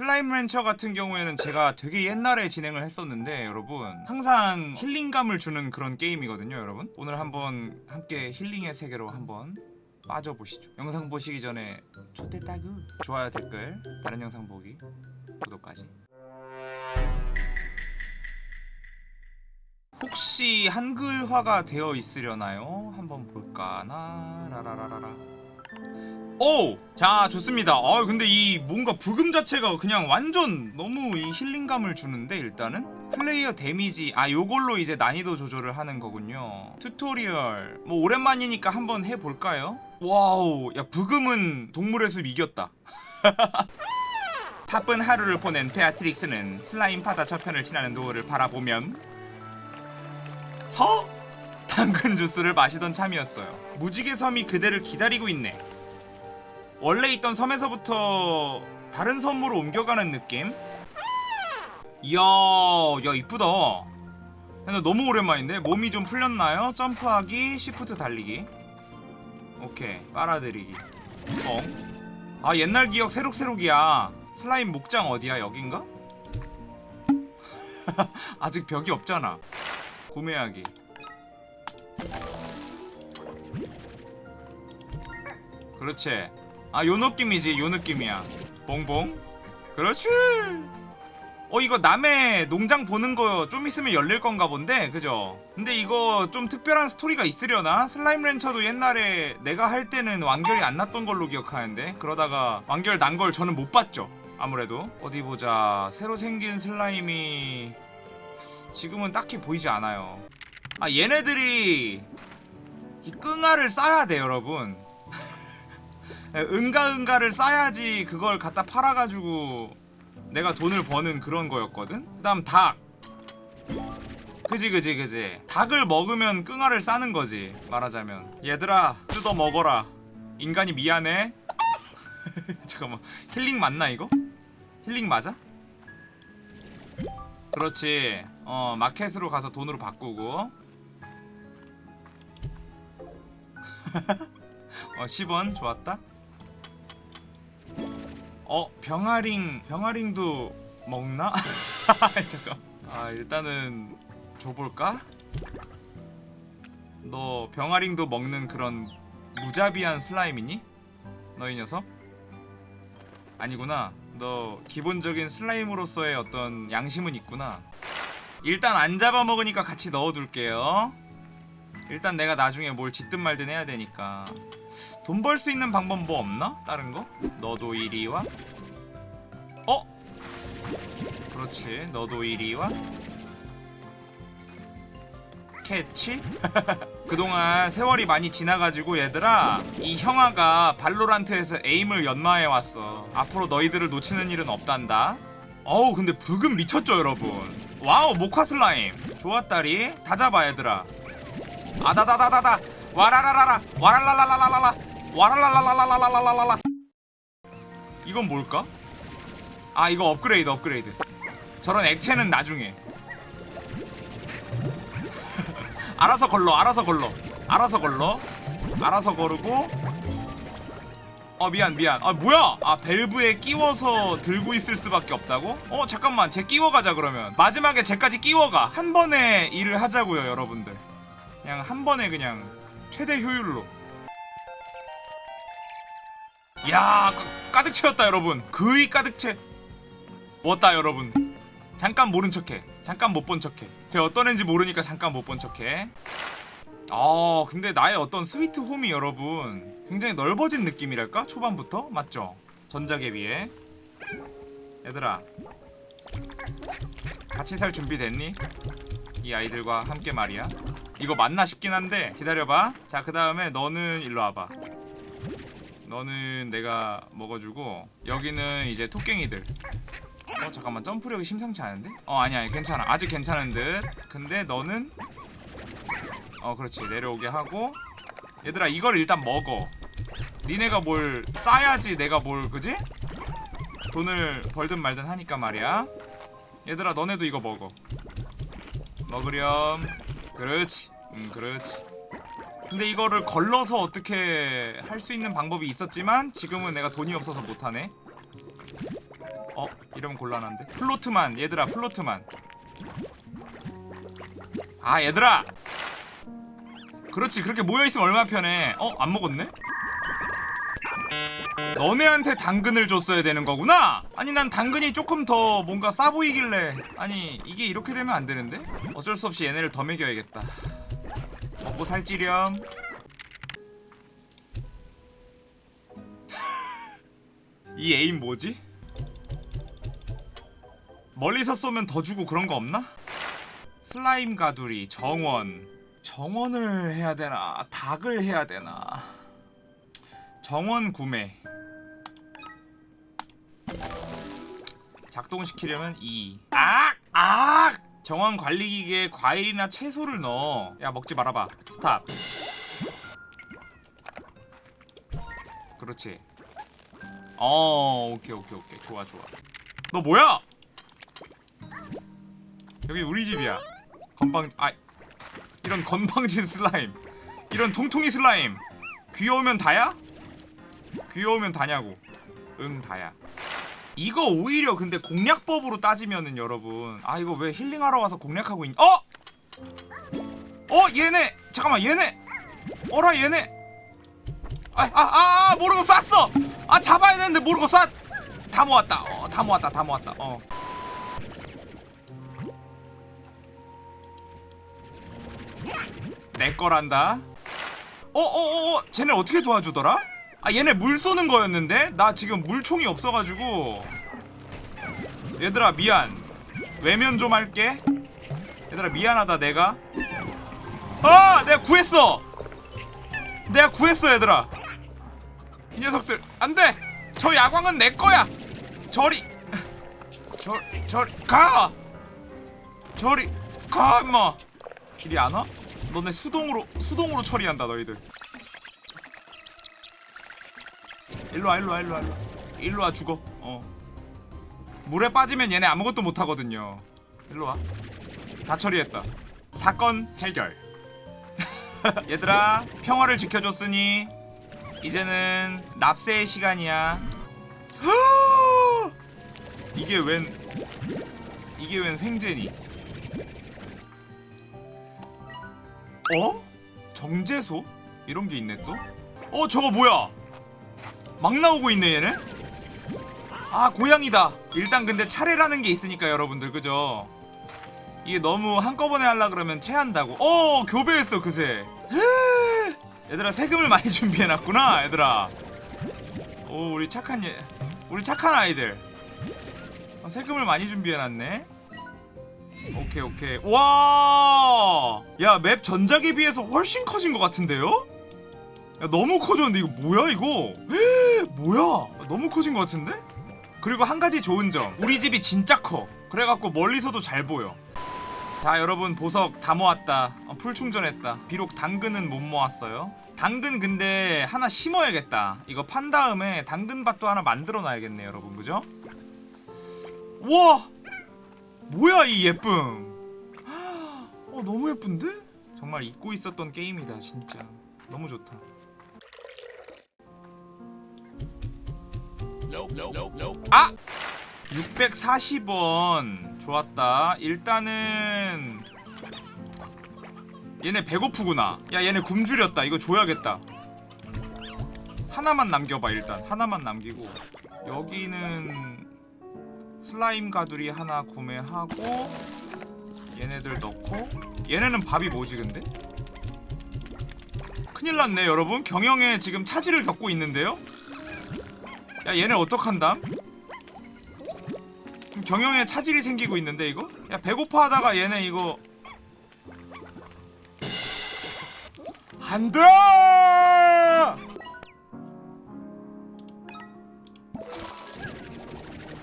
슬라임 렌처 같은 경우에는 제가 되게 옛날에 진행을 했었는데 여러분 항상 힐링감을 주는 그런 게임이거든요 여러분. 오늘 한번 함께 힐링의 세계로 한번 빠져보시죠. 영상 보시기 전에 초대따그 좋아요 댓글 다른 영상 보기 구독까지. 혹시 한글화가 되어 있으려나요? 한번 볼까나? 라라라라라 오! 자 좋습니다 아 근데 이 뭔가 브금 자체가 그냥 완전 너무 이 힐링감을 주는데 일단은 플레이어 데미지 아 요걸로 이제 난이도 조절을 하는 거군요 튜토리얼 뭐 오랜만이니까 한번 해볼까요? 와우 야 브금은 동물의 숲 이겼다 바쁜 하루를 보낸 베아트릭스는 슬라임 바다 저편을 지나는 노을을 바라보면서? 당근 주스를 마시던 참이었어요 무지개 섬이 그대를 기다리고 있네 원래 있던 섬에서부터 다른 섬으로 옮겨가는 느낌? 이야 야 이쁘다. 근데 너무 오랜만인데? 몸이 좀 풀렸나요? 점프하기 시프트 달리기. 오케이 빨아들이기. 어? 아 옛날 기억 새록새록이야. 슬라임 목장 어디야? 여긴가? 아직 벽이 없잖아. 구매하기. 그렇지 아 요 느낌이지 요 느낌이야. 봉봉? 그렇지! 어 이거 남의 농장 보는 거 좀 있으면 열릴 건가 본데 그죠? 근데 이거 좀 특별한 스토리가 있으려나? 슬라임 렌처도 옛날에 내가 할 때는 완결이 안 났던 걸로 기억하는데 그러다가 완결 난 걸 저는 못 봤죠 아무래도. 어디 보자. 새로 생긴 슬라임이 지금은 딱히 보이지 않아요. 아 얘네들이 이 끙아를 싸야 돼 여러분 은가은가를 싸야지 그걸 갖다 팔아가지고 내가 돈을 버는 그런 거였거든? 그 다음 닭. 그지 그지 그지. 닭을 먹으면 끙아를 싸는 거지 말하자면. 얘들아 뜯어 먹어라. 인간이 미안해. 잠깐만 힐링 맞나 이거? 힐링 맞아? 그렇지. 어 마켓으로 가서 돈으로 바꾸고. 어 10원 좋았다 어 병아링 병아링도 먹나? 잠깐 아 일단은 줘볼까? 너 병아링도 먹는 그런 무자비한 슬라임이니? 너희 녀석? 아니구나 너 기본적인 슬라임으로서의 어떤 양심은 있구나 일단 안 잡아먹으니까 같이 넣어둘게요 일단 내가 나중에 뭘 짓든 말든 해야 되니까 돈 벌 수 있는 방법 뭐 없나? 다른 거? 너도 이리 와? 어? 그렇지 너도 이리 와? 캐치? 그동안 세월이 많이 지나가지고 얘들아 이 형아가 발로란트에서 aim을 연마해왔어 앞으로 너희들을 놓치는 일은 없단다 어우 근데 브금 미쳤죠 여러분 와우 모카 슬라임 좋았다리 다 잡아 얘들아 아다다다다다 와라라라라 와랄랄랄랄랄라 와랄랄랄랄랄랄랄라 이건 뭘까? 아 이거 업그레이드 업그레이드. 저런 액체는 나중에. 알아서 걸러 알아서 걸러. 알아서 걸러. 알아서 거르고. 어 미안 미안. 아 뭐야? 아 밸브에 끼워서 들고 있을 수밖에 없다고? 어 잠깐만. 쟤 끼워가자 그러면. 마지막에 쟤까지 끼워가. 한 번에 일을 하자고요 여러분들. 그냥 한 번에 그냥 최대 효율로. 야 가, 가득 채웠다 여러분. 거의 가득 채. 왔다 여러분. 잠깐 모른 척해. 잠깐 못 본 척해. 제가 어떤 애인지 모르니까 잠깐 못 본 척해. 아 근데 나의 어떤 스위트 홈이 여러분 굉장히 넓어진 느낌이랄까? 초반부터? 맞죠? 전작에 비해. 얘들아. 같이 살 준비 됐니? 이 아이들과 함께 말이야 이거 맞나 싶긴 한데 기다려봐. 자 그 다음에 너는 일로 와봐. 너는 내가 먹어주고 여기는 이제 토깽이들. 어 잠깐만. 점프력이 심상치 않은데? 어 아니야 괜찮아. 아직 괜찮은 듯. 근데 너는? 어 그렇지. 내려오게 하고. 얘들아 이걸 일단 먹어. 니네가 뭘 싸야지 내가 뭘 그지? 돈을 벌든 말든 하니까 말이야. 얘들아 너네도 이거 먹어. 먹으렴 그렇지. 음 그렇지. 근데 이거를 걸러서 어떻게 할 수 있는 방법이 있었지만 지금은 내가 돈이 없어서 못하네. 어 이러면 곤란한데? 플로트만 얘들아 플로트만. 아 얘들아! 그렇지 그렇게 모여있으면 얼마나 편해? 어 안 먹었네 너네한테 당근을 줬어야 되는 거구나. 아니 난 당근이 조금 더 뭔가 싸 보이길래. 아니 이게 이렇게 되면 안 되는데? 어쩔 수 없이 얘네를 더 먹여야겠다. 먹고 살찌렴. 이 에임 뭐지? 멀리서 쏘면 더 주고 그런 거 없나? 슬라임 가두리 정원. 정원을 해야 되나? 닭을 해야 되나 정원 구매. 작동시키려면 2 악! 악! 정원 관리기계에 과일이나 채소를 넣어. 야 먹지 말아봐. 스탑. 그렇지. 어 오케이 오케이 오케이. 좋아 좋아. 너 뭐야? 여기 우리 집이야. 건방 아 이런 건방진 슬라임. 이런 통통이 슬라임. 귀여우면 다야? 귀여우면 다냐고. 응 다야. 이거 오히려 근데 공략법으로 따지면은 여러분 아 이거 왜 힐링하러 와서 공략하고 있 어? 어 얘네! 잠깐만 얘네! 어라 얘네! 아아아 아, 아, 모르고 쐈어! 아 잡아야 되는데 모르고 쐈 다 모았다. 어 다 모았다 다 모았다. 어. 내 거란다. 어어어, 쟤네 어떻게 도와주더라? 아 얘네 물 쏘는 거였는데 나 지금 물총이 없어가지고. 얘들아 미안. 외면 좀 할게. 얘들아 미안하다 내가. 아 내가 구했어. 내가 구했어 얘들아. 이 녀석들 안돼. 저 야광은 내 거야. 저리. 저 저리 가. 저리 가 임마. 이리 안 와? 너네 수동으로 수동으로 처리한다 너희들. 일로 와 일로 와 일로 와 일로 와. 일로 와 죽어. 어. 물에 빠지면 얘네 아무것도 못 하거든요. 일로 와. 다 처리했다. 사건 해결. 얘들아 평화를 지켜줬으니 이제는 납세의 시간이야. 이게 웬 이게 웬 횡재니? 어? 정제소? 이런 게 있네 또? 어 저거 뭐야? 막 나오고 있네 얘네? 아 고양이다. 일단 근데 차례라는 게 있으니까 여러분들. 그죠? 이게 너무 한꺼번에 하려 그러면 체한다고. 어 교배했어 그새. 헤! 얘들아 세금을 많이 준비해놨구나 얘들아. 오 우리 착한 얘 우리 착한 아이들. 어, 세금을 많이 준비해놨네. 오케이 오케이. 와 야 map 전작에 비해서 훨씬 커진 것 같은데요? 야 너무 커졌는데 이거 뭐야 이거? 헤, 뭐야? 너무 커진 것 같은데? 그리고 한 가지 좋은 점. 우리 집이 진짜 커. 그래갖고 멀리서도 잘 보여. 자 여러분 보석 다 모았다. 어, 풀 충전했다. 비록 당근은 못 모았어요. 당근 근데 하나 심어야겠다. 이거 판 다음에 당근밭도 하나 만들어 놔야겠네 여러분. 그죠? 우와! 뭐야 이 예쁨. 어 너무 예쁜데? 정말 잊고 있었던 게임이다 진짜. 너무 좋다 아! 640원. 좋았다. 일단은 얘네 배고프구나. 야 얘네 굶주렸다. 이거 줘야겠다. 하나만 남겨봐 일단. 하나만 남기고. 여기는 슬라임 가두리 하나 구매하고 얘네들 넣고. 얘네는 밥이 뭐지 근데? 큰일 났네 여러분. 경영에 지금 차질을 겪고 있는데요? 야 얘네 어떡한담? 경영에 차질이 생기고 있는데 이거? 야 배고파 하다가 얘네 이거. 안돼!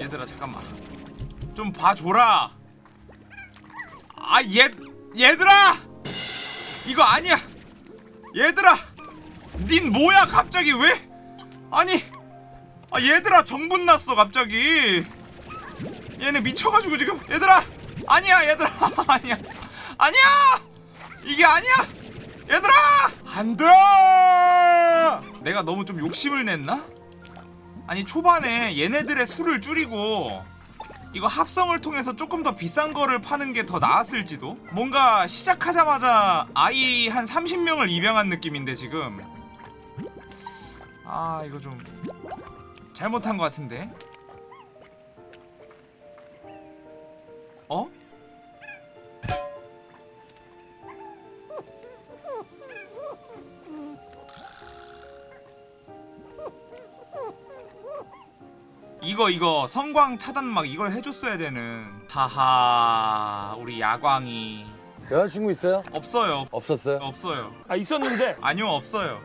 얘들아 잠깐만. 좀 봐줘라. 아 얘 얘들아! 이거 아니야. 얘들아! 닌 뭐야 갑자기? 왜? 아니 아 얘들아 정분 났어 갑자기. 얘네 미쳐가지고 지금. 얘들아! 아니야 얘들아. 아니야. 아니야! 이게 아니야! 얘들아! 안돼! 내가 너무 좀 욕심을 냈나? 아니 초반에 얘네들의 수를 줄이고 이거 합성을 통해서 조금 더 비싼 거를 파는 게 더 나았을지도? 뭔가 시작하자마자 아이 한 30명을 입양한 느낌인데 지금. 아 이거 좀 잘못한 것 같은데. 어? 이거 이거 성광 차단막 이걸 해줬어야 되는. 하하 우리 야광이. 여자친구 있어요? 없어요. 없었어요? 없어요. 아 있었는데. 아니요 없어요